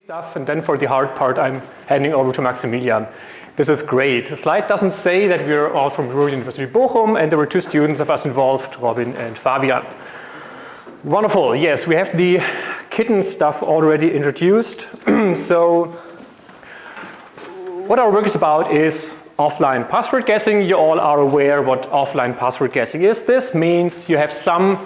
stuff and then for the hard part I'm handing over to Maximilian. This is great. The slide doesn't say that we're all from Ruhr University Bochum and there were two students of us involved, Robin and Fabian. Wonderful, yes, we have the kitten stuff already introduced. so what our work is about is offline password guessing. You all are aware what offline password guessing is. This means you have some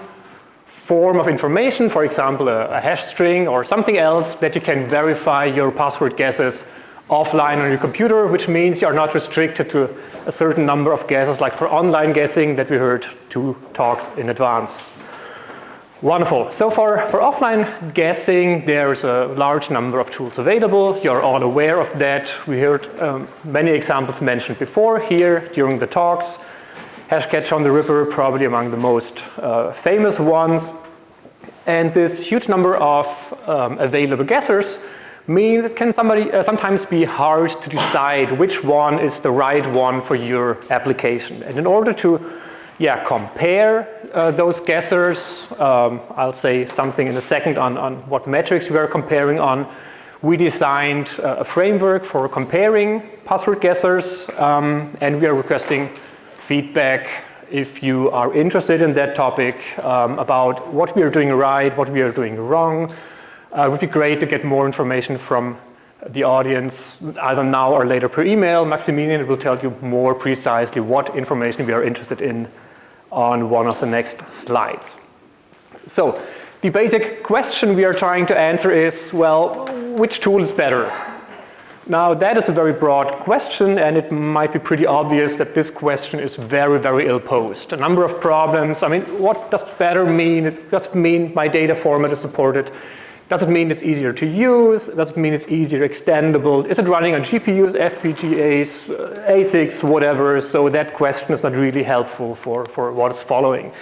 form of information, for example, a, a, hash string or something else that you can verify your password guesses offline on your computer, which means you are not restricted to a certain number of guesses like for online guessing that we heard two talks in advance. Wonderful. So for, for offline guessing, there's a large number of tools available. You're all aware of that. We heard um, many examples mentioned before here during the talks. Hashcatcher on the Ripper, probably among the most uh, famous ones. And this huge number of um, available guessers means it can somebody, uh, sometimes be hard to decide which one is the right one for your application. And in order to yeah, compare uh, those guessers, um, I'll say something in a second on, on what metrics we are comparing on, we designed uh, a framework for comparing password guessers um, and we are requesting feedback if you are interested in that topic um, about what we are doing right, what we are doing wrong. Uh, it would be great to get more information from the audience either now or later per email. Maximilian will tell you more precisely what information we are interested in on one of the next slides. So the basic question we are trying to answer is, well, which tool is better? Now that is a very broad question and it might be pretty obvious that this question is very, very ill posed. A number of problems, I mean, what does better mean? It does mean my data format is supported. Does it mean it's easier to use? Does it mean it's easier extendable? Is it running on GPUs, FPGAs, uh, ASICs, whatever? So that question is not really helpful for, for what is following.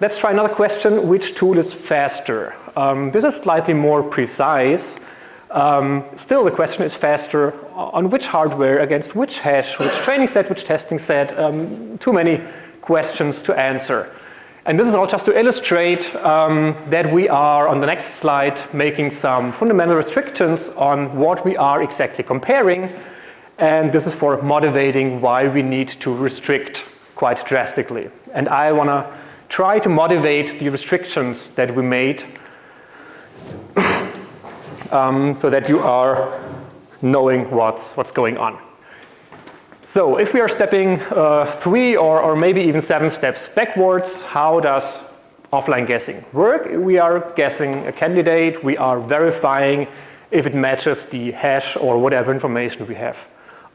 Let's try another question, which tool is faster? Um, this is slightly more precise. Um, still the question is faster on which hardware, against which hash, which training set, which testing set, um, too many questions to answer. And this is all just to illustrate um, that we are, on the next slide, making some fundamental restrictions on what we are exactly comparing. And this is for motivating why we need to restrict quite drastically. And I want to try to motivate the restrictions that we made um, so that you are knowing what's, what's going on. So if we are stepping uh, three or, or maybe even seven steps backwards, how does offline guessing work? We are guessing a candidate, we are verifying if it matches the hash or whatever information we have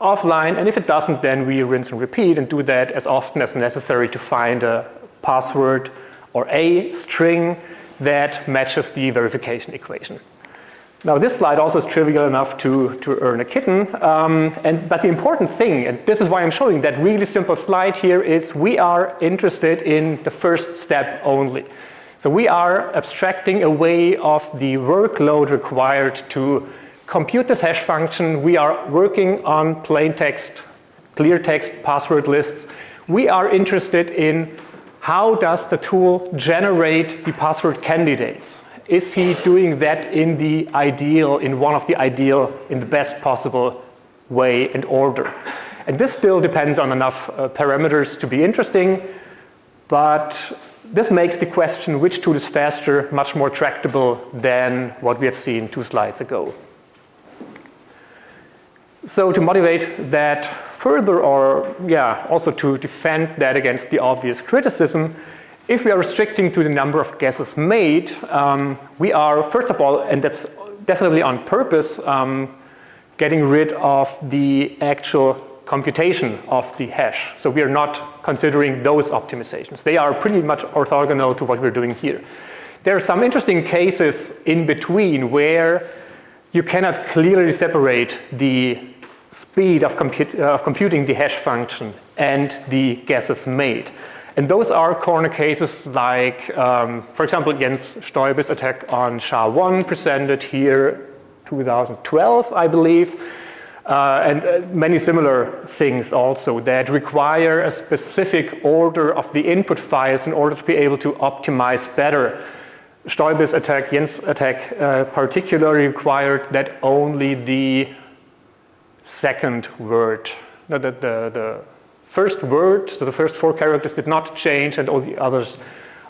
offline and if it doesn't then we rinse and repeat and do that as often as necessary to find a password or a string that matches the verification equation. Now this slide also is trivial enough to, to earn a kitten, um, and, but the important thing, and this is why I'm showing that really simple slide here, is we are interested in the first step only. So we are abstracting away of the workload required to compute this hash function. We are working on plain text, clear text password lists. We are interested in how does the tool generate the password candidates is he doing that in the ideal, in one of the ideal, in the best possible way and order? And this still depends on enough uh, parameters to be interesting, but this makes the question which tool is faster much more tractable than what we have seen two slides ago. So to motivate that further or yeah, also to defend that against the obvious criticism, if we are restricting to the number of guesses made, um, we are first of all, and that's definitely on purpose, um, getting rid of the actual computation of the hash. So we are not considering those optimizations. They are pretty much orthogonal to what we're doing here. There are some interesting cases in between where you cannot clearly separate the speed of, of computing the hash function and the guesses made. And those are corner cases like, um, for example, Jens Stoiber's attack on SHA-1 presented here 2012, I believe, uh, and uh, many similar things also that require a specific order of the input files in order to be able to optimize better. Stoibis attack, Jens attack, uh, particularly required that only the second word, no, the, the, the first word, so the first four characters did not change and all the others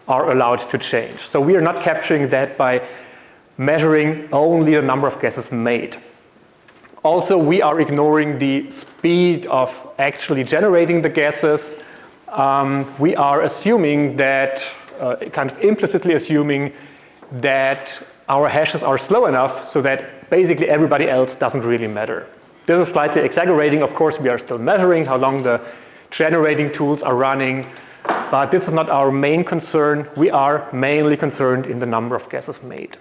are allowed to change. So we are not capturing that by measuring only the number of guesses made. Also, we are ignoring the speed of actually generating the guesses. Um, we are assuming that, uh, kind of implicitly assuming that our hashes are slow enough so that basically everybody else doesn't really matter. This is slightly exaggerating. Of course, we are still measuring how long the generating tools are running, but this is not our main concern. We are mainly concerned in the number of guesses made.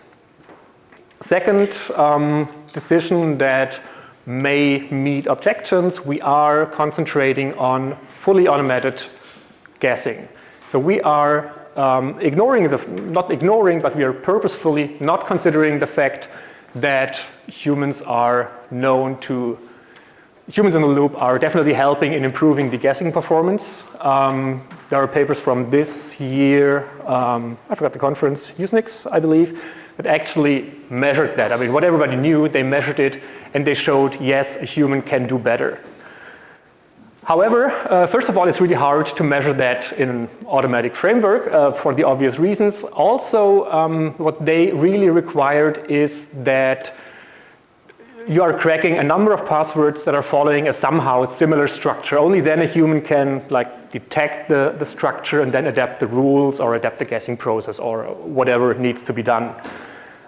Second um, decision that may meet objections, we are concentrating on fully automated guessing. So we are um, ignoring the, not ignoring, but we are purposefully not considering the fact that humans are known to, humans in the loop are definitely helping in improving the guessing performance. Um, there are papers from this year, um, I forgot the conference, Usenix, I believe, that actually measured that. I mean, what everybody knew, they measured it and they showed, yes, a human can do better. However, uh, first of all, it's really hard to measure that in an automatic framework uh, for the obvious reasons. Also, um, what they really required is that you are cracking a number of passwords that are following a somehow similar structure. Only then a human can like detect the, the structure and then adapt the rules or adapt the guessing process or whatever needs to be done.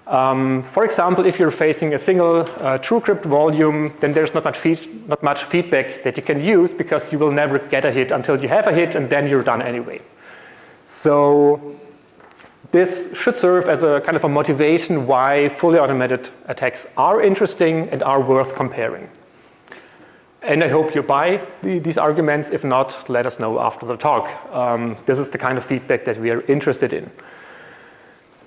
Um, for example, if you're facing a single uh, TrueCrypt volume, then there's not much, not much feedback that you can use because you will never get a hit until you have a hit and then you're done anyway. So this should serve as a kind of a motivation why fully automated attacks are interesting and are worth comparing. And I hope you buy the, these arguments. If not, let us know after the talk. Um, this is the kind of feedback that we are interested in.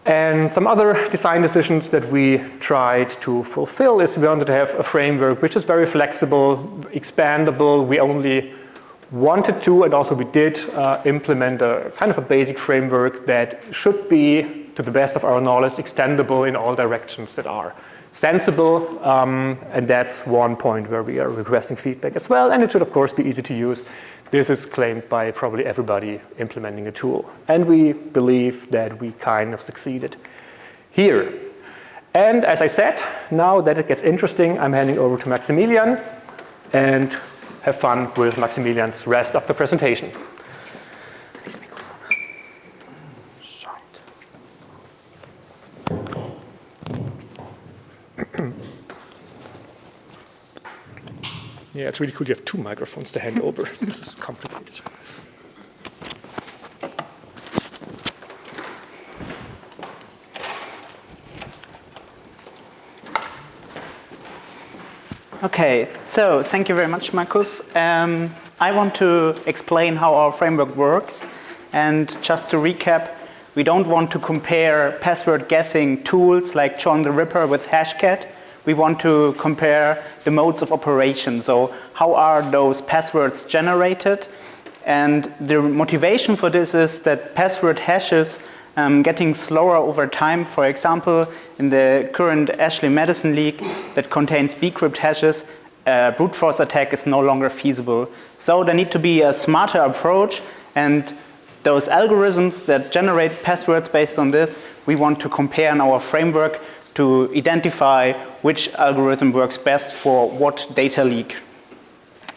And some other design decisions that we tried to fulfill is we wanted to have a framework which is very flexible, expandable. We only wanted to, and also we did, uh, implement a kind of a basic framework that should be, to the best of our knowledge, extendable in all directions that are sensible, um, and that's one point where we are requesting feedback as well, and it should of course be easy to use. This is claimed by probably everybody implementing a tool, and we believe that we kind of succeeded here. And as I said, now that it gets interesting, I'm handing over to Maximilian, and have fun with Maximilian's rest of the presentation. Yeah, it's really cool you have two microphones to hand over. this is complicated. Okay, so thank you very much, Markus. Um, I want to explain how our framework works. And just to recap, we don't want to compare password guessing tools like John the Ripper with Hashcat we want to compare the modes of operation. So how are those passwords generated? And the motivation for this is that password hashes um, getting slower over time. For example, in the current Ashley Madison leak that contains bcrypt hashes, a brute force attack is no longer feasible. So there need to be a smarter approach and those algorithms that generate passwords based on this, we want to compare in our framework to identify which algorithm works best for what data leak.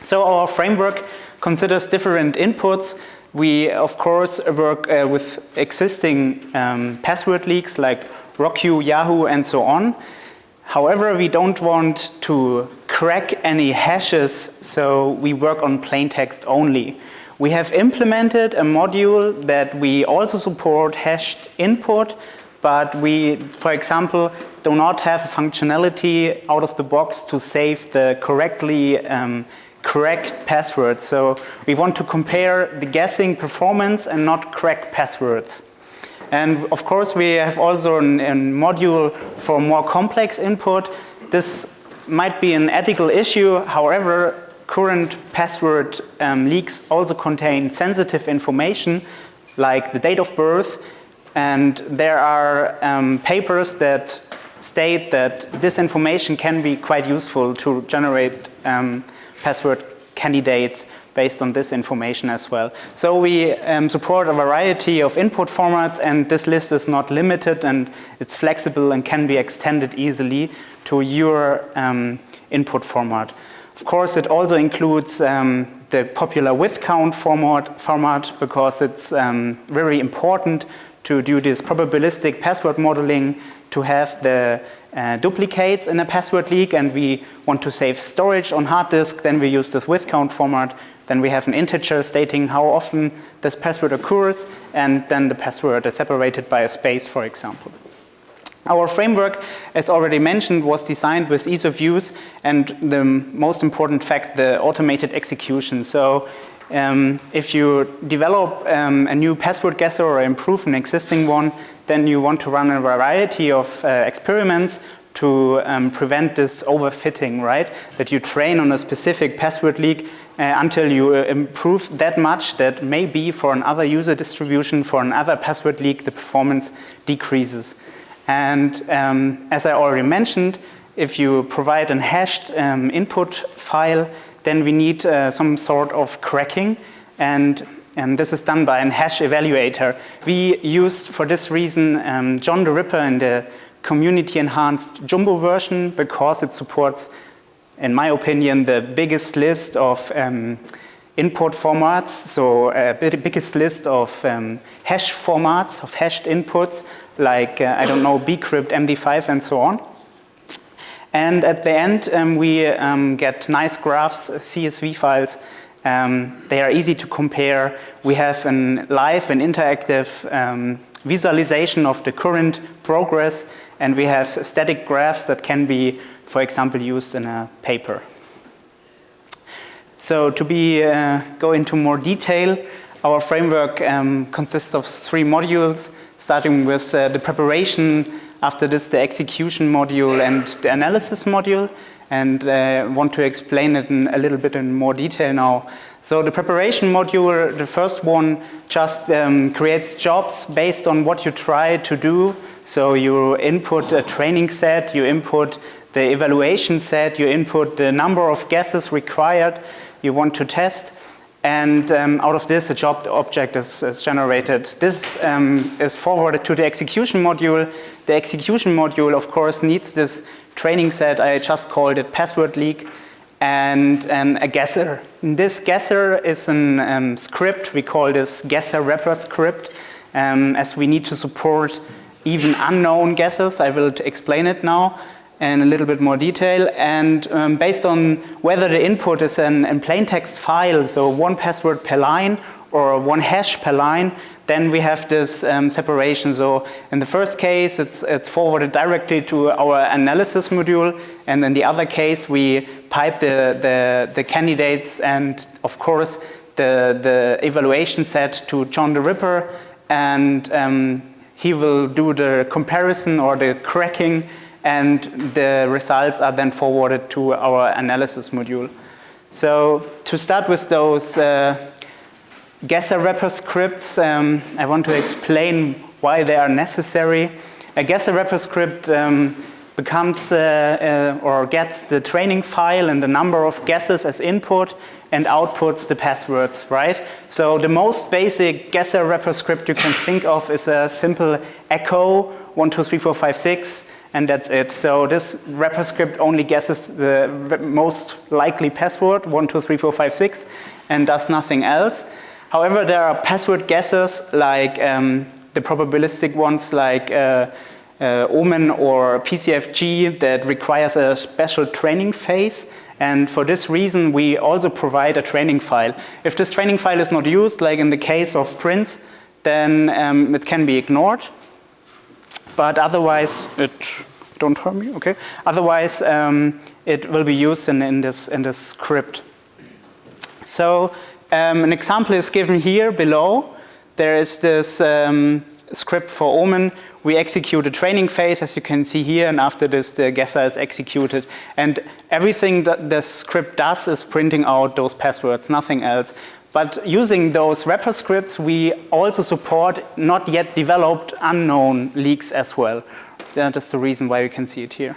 So our framework considers different inputs. We, of course, work uh, with existing um, password leaks like Rockyou, Yahoo, and so on. However, we don't want to crack any hashes, so we work on plain text only. We have implemented a module that we also support hashed input, but we, for example, do not have a functionality out of the box to save the correctly um, correct passwords. So we want to compare the guessing performance and not crack passwords. And of course, we have also a module for more complex input. This might be an ethical issue. However, current password um, leaks also contain sensitive information like the date of birth And there are um, papers that state that this information can be quite useful to generate um, password candidates based on this information as well. So we um, support a variety of input formats and this list is not limited and it's flexible and can be extended easily to your um, input format. Of course, it also includes um, the popular with count format, format because it's um, very important to do this probabilistic password modeling to have the uh, duplicates in a password leak and we want to save storage on hard disk, then we use this with count format. Then we have an integer stating how often this password occurs and then the password is separated by a space, for example. Our framework, as already mentioned, was designed with ease of use and the most important fact, the automated execution. So um, if you develop um, a new password guesser or improve an existing one, then you want to run a variety of uh, experiments to um, prevent this overfitting, right? That you train on a specific password leak uh, until you uh, improve that much that maybe for another user distribution, for another password leak, the performance decreases. And um, as I already mentioned, if you provide an hashed um, input file, then we need uh, some sort of cracking and and this is done by an hash evaluator. We used for this reason um, John the Ripper in the community enhanced Jumbo version because it supports, in my opinion, the biggest list of um, input formats, so uh, biggest list of um, hash formats, of hashed inputs, like, uh, I don't know, bcrypt, MD5, and so on. And at the end, um, we um, get nice graphs, CSV files. Um, they are easy to compare. We have a live and interactive um, visualization of the current progress, and we have static graphs that can be, for example, used in a paper. So to be, uh, go into more detail, our framework um, consists of three modules, starting with uh, the preparation after this, the execution module and the analysis module, and uh, want to explain it in a little bit in more detail now. So the preparation module, the first one, just um, creates jobs based on what you try to do. So you input a training set, you input the evaluation set, you input the number of guesses required you want to test, and um, out of this, a job object is, is generated. This um, is forwarded to the execution module. The execution module, of course, needs this training set. I just called it password leak and um, a guesser. This guesser is a um, script. We call this guesser wrapper script um, as we need to support even unknown guesses. I will explain it now in a little bit more detail. And um, based on whether the input is an, in plain text file, so one password per line or one hash per line, then we have this um, separation. So in the first case, it's, it's forwarded directly to our analysis module. And in the other case, we pipe the, the, the candidates and of course the, the evaluation set to John the Ripper. And um, he will do the comparison or the cracking and the results are then forwarded to our analysis module. So to start with those uh, guesser wrapper scripts, um, I want to explain why they are necessary. A guesser wrapper script um, becomes uh, uh, or gets the training file and the number of guesses as input and outputs the passwords, right? So the most basic guesser wrapper script you can think of is a simple echo, one, two, three, four, five, six, and that's it. So this wrapper script only guesses the most likely password, one, two, three, four, five, six, and does nothing else. However, there are password guessers like um, the probabilistic ones like uh, uh, Omen or PCFG that requires a special training phase. And for this reason, we also provide a training file. If this training file is not used, like in the case of Prince, then um, it can be ignored but otherwise it don't hurt me, okay? Otherwise, um, it will be used in, in, this, in this script. So um, an example is given here below. There is this um, script for Omen. We execute a training phase, as you can see here, and after this, the guesser is executed. And everything that the script does is printing out those passwords, nothing else. But using those wrapper scripts, we also support not yet developed unknown leaks as well. That is the reason why we can see it here.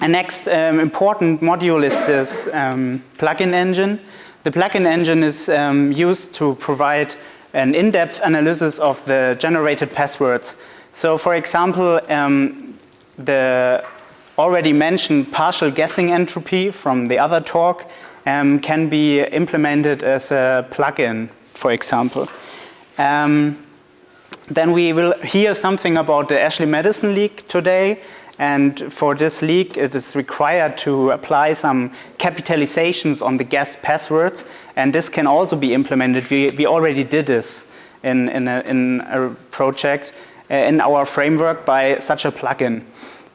And next um, important module is this um, plugin engine. The plugin engine is um, used to provide an in-depth analysis of the generated passwords. So for example, um, the already mentioned partial guessing entropy from the other talk um, can be implemented as a plugin, for example. Um, then we will hear something about the Ashley Madison leak today. And for this leak, it is required to apply some capitalizations on the guest passwords. And this can also be implemented. We, we already did this in, in, a, in a project uh, in our framework by such a plugin.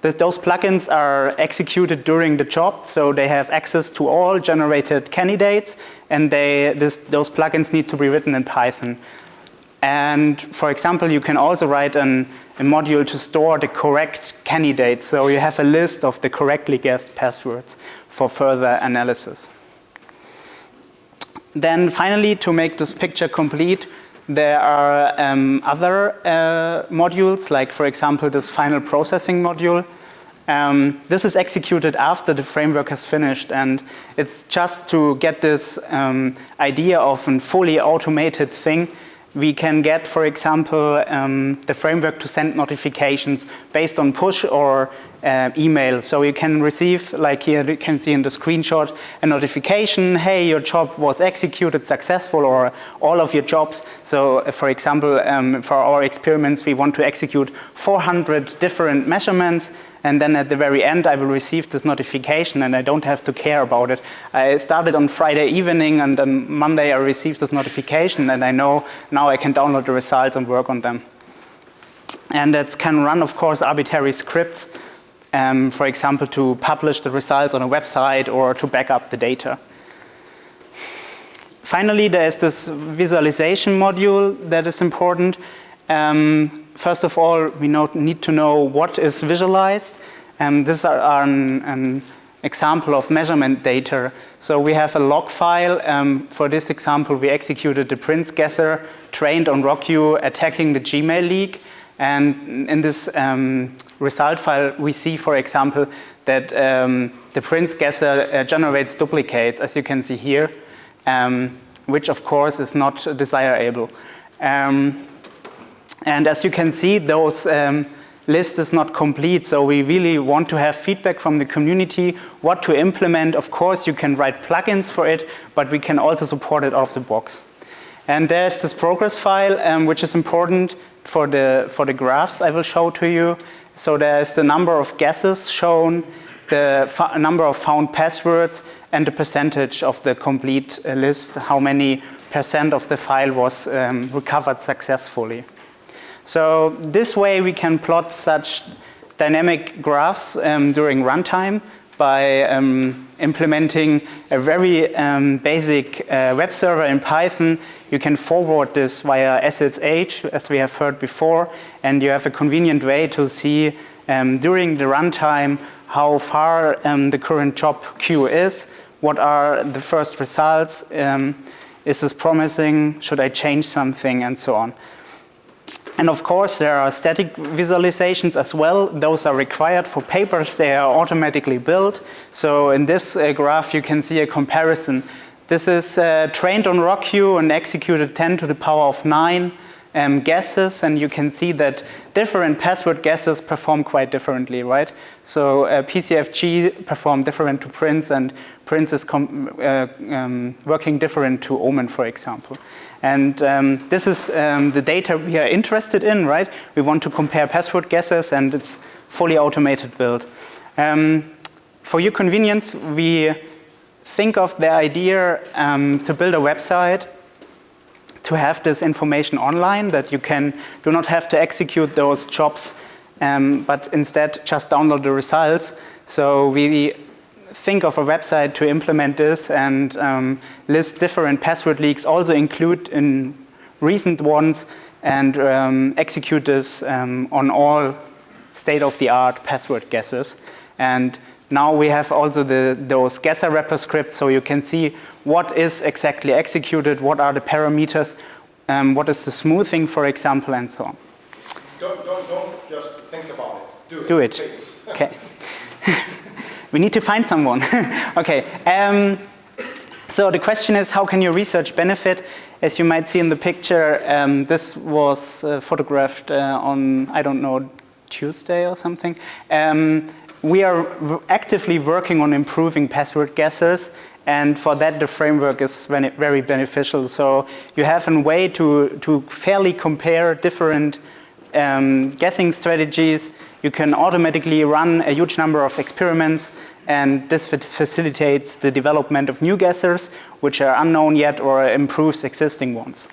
This, those plugins are executed during the job, so they have access to all generated candidates, and they, this, those plugins need to be written in Python. And for example, you can also write an, a module to store the correct candidates. So you have a list of the correctly guessed passwords for further analysis. Then finally, to make this picture complete, there are um, other uh, modules, like for example, this final processing module. Um, this is executed after the framework has finished and it's just to get this um, idea of a fully automated thing we can get, for example, um, the framework to send notifications based on push or uh, email. So you can receive, like here you can see in the screenshot, a notification, hey, your job was executed successful or all of your jobs. So uh, for example, um, for our experiments, we want to execute 400 different measurements and then at the very end I will receive this notification and I don't have to care about it. I started on Friday evening and on Monday I received this notification and I know now I can download the results and work on them. And it can run, of course, arbitrary scripts um, for example, to publish the results on a website or to back up the data. Finally, there is this visualization module that is important. Um, first of all, we need to know what is visualized. Um, this are, are an, an, example of measurement data. So we have a log file. Um, for this example, we executed the Prince guesser trained on RockU attacking the Gmail leak. And in this um, result file, we see, for example, that um, the Prince guesser uh, generates duplicates, as you can see here, um, which of course is not desirable. Um, and as you can see, those um, list is not complete, so we really want to have feedback from the community, what to implement. Of course, you can write plugins for it, but we can also support it out of the box. And there's this progress file, um, which is important for the, for the graphs I will show to you. So there's the number of guesses shown, the number of found passwords, and the percentage of the complete uh, list, how many percent of the file was um, recovered successfully. So this way we can plot such dynamic graphs um, during runtime by um, implementing a very um, basic uh, web server in Python. You can forward this via SSH, as we have heard before, and you have a convenient way to see um, during the runtime how far um, the current job queue is, what are the first results, um, is this promising, should I change something, and so on. And of course, there are static visualizations as well. Those are required for papers. They are automatically built. So in this uh, graph, you can see a comparison. This is uh, trained on RockU and executed 10 to the power of 9 um, guesses. And you can see that different password guesses perform quite differently, right? So uh, PCFG perform different to Prince and Prince is uh, um, working different to Omen, for example. And um, this is um, the data we are interested in, right? We want to compare password guesses and it's fully automated build. Um, for your convenience, we think of the idea um, to build a website to have this information online that you can do not have to execute those jobs um, but instead just download the results. So we think of a website to implement this and um, list different password leaks, also include in recent ones and um, execute this um, on all state-of-the-art password guessers. And now we have also the, those guesser wrapper scripts, so you can see what is exactly executed, what are the parameters, um, what is the smoothing, for example, and so on. Don't, don't, don't just think about it. Do it. Do it. Okay. we need to find someone. okay. Um, so the question is, how can your research benefit? As you might see in the picture, um, this was uh, photographed uh, on, I don't know, Tuesday or something. Um, we are actively working on improving password guessers and for that the framework is very beneficial. So you have a way to, to fairly compare different um, guessing strategies. You can automatically run a huge number of experiments and this facilitates the development of new guessers which are unknown yet or improves existing ones.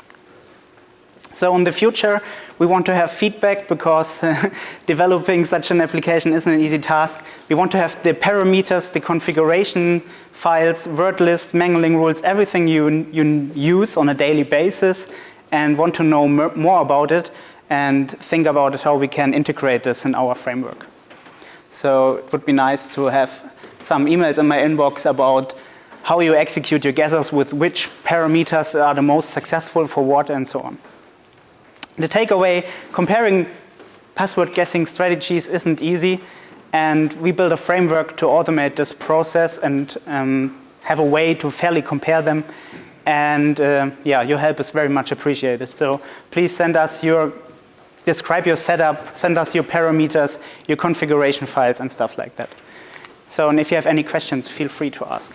So in the future, we want to have feedback because developing such an application isn't an easy task. We want to have the parameters, the configuration files, word list, mangling rules, everything you, you use on a daily basis and want to know more about it and think about it, how we can integrate this in our framework. So it would be nice to have some emails in my inbox about how you execute your guessers with which parameters are the most successful for what and so on. The takeaway, comparing password guessing strategies isn't easy and we built a framework to automate this process and um, have a way to fairly compare them and uh, yeah, your help is very much appreciated. So please send us your, describe your setup, send us your parameters, your configuration files and stuff like that. So and if you have any questions, feel free to ask.